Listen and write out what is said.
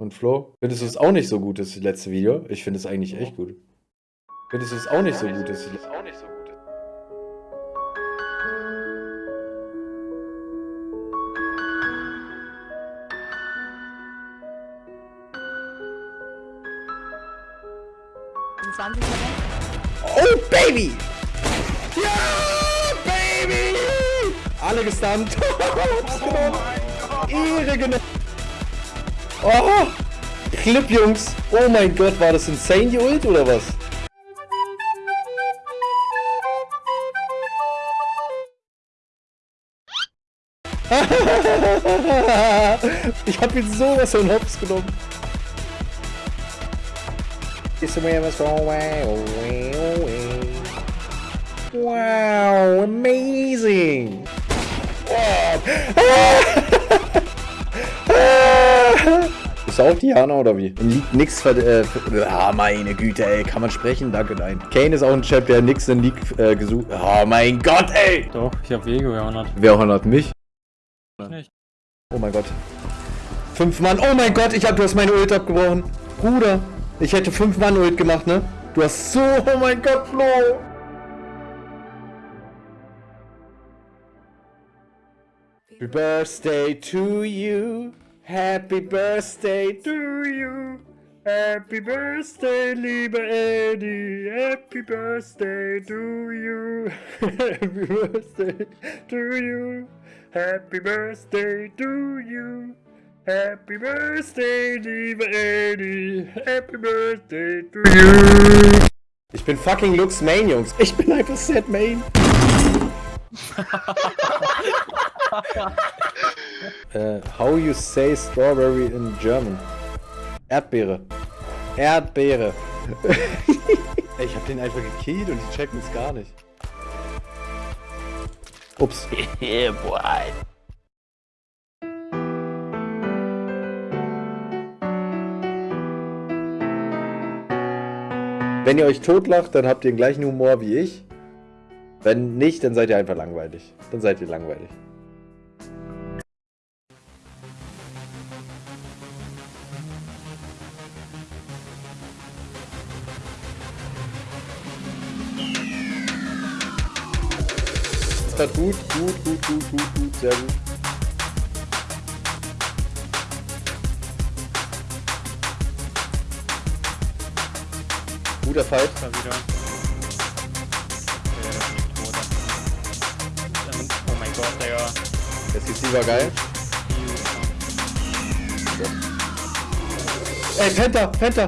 Und Flo, findest du es auch nicht so gut, das letzte Video? Ich finde es eigentlich echt gut. Findest du es auch nicht so gut, das letzte gut. Oh, Baby! Ja, Baby! Alle gestunt. Ehre genommen. Oh! Clip, Jungs! Oh mein Gott, war das insane, die Ult, oder was? ich hab ihn sowas von Hops genommen. Wow, amazing! Ist auch Diana oder wie? Liegt nix ver... Äh, ah, meine Güte, ey. Kann man sprechen? Danke, nein. Kane ist auch ein Chap, der nix in League äh, gesucht... Oh mein Gott, ey! Doch, ich hab Wege gehörnert. Wer honert mich? Nicht. Oh mein Gott. Fünf Mann. Oh mein Gott, ich hab... Du hast meine Ult abgebrochen. Bruder. Ich hätte fünf Mann Ult gemacht, ne? Du hast so... Oh mein Gott, Flo. Happy birthday to you. Happy birthday to you. Happy birthday, liebe Eddie. Happy birthday to you. Happy birthday to you. Happy birthday to you. Happy birthday, liebe Eddie. Happy birthday to you. Ich bin fucking Lux Main, Jungs. Ich bin einfach Set Main. uh, how you say strawberry in German? Erdbeere. Erdbeere. ich hab den einfach gekillt und die checken es gar nicht. Ups. yeah, boy. Wenn ihr euch totlacht, dann habt ihr den gleichen Humor wie ich. Wenn nicht, dann seid ihr einfach langweilig. Dann seid ihr langweilig. Hat gut, gut, gut, gut, gut, gut, sehr gut. Guter Fight. Da wieder. Ist Oh mein Gott, Digga. Der CC war geil. Ey, Penta, Penta,